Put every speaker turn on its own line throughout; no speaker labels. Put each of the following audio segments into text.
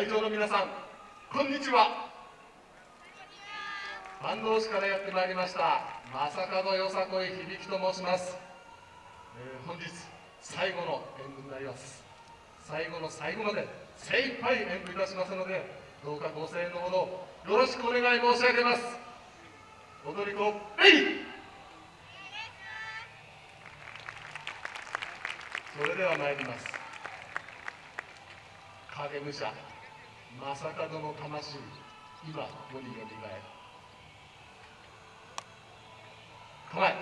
会場の皆さんこんにちは。坂東市からやってまいりました正門よさこい響と申します、えー、本日最後の演舞になります。最後の最後まで精一杯演舞いたしますのでどうかご声援のほどよろしくお願い申し上げます。踊り子えい！それでは参ります。影武者正門の魂今世によみがえる。構え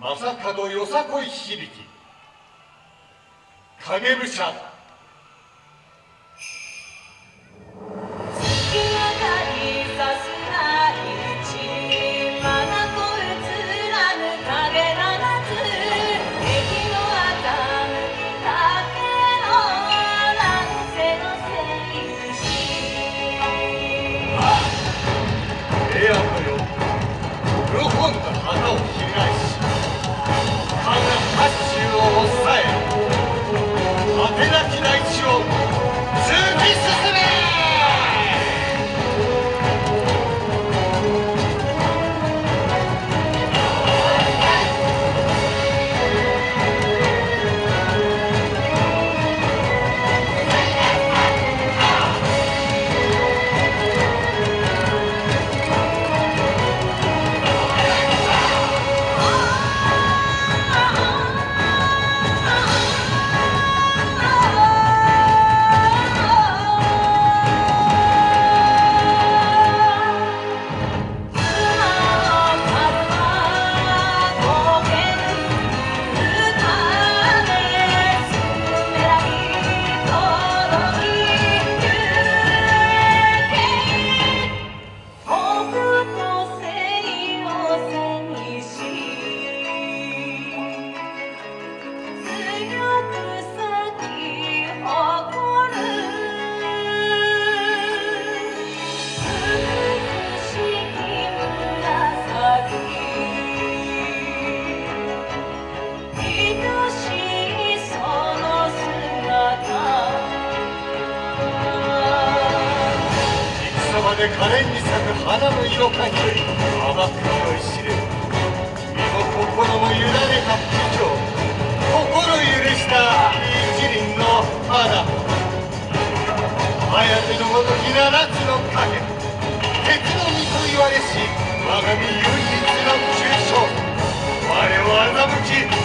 正門よさこい響き。影武者で可憐に咲く花の色感より甘く酔いしれ身も心も委ねた不条心許した一輪の花。颯のごとき七つの影敵の身と言われし我が身唯一の中傷我を欺き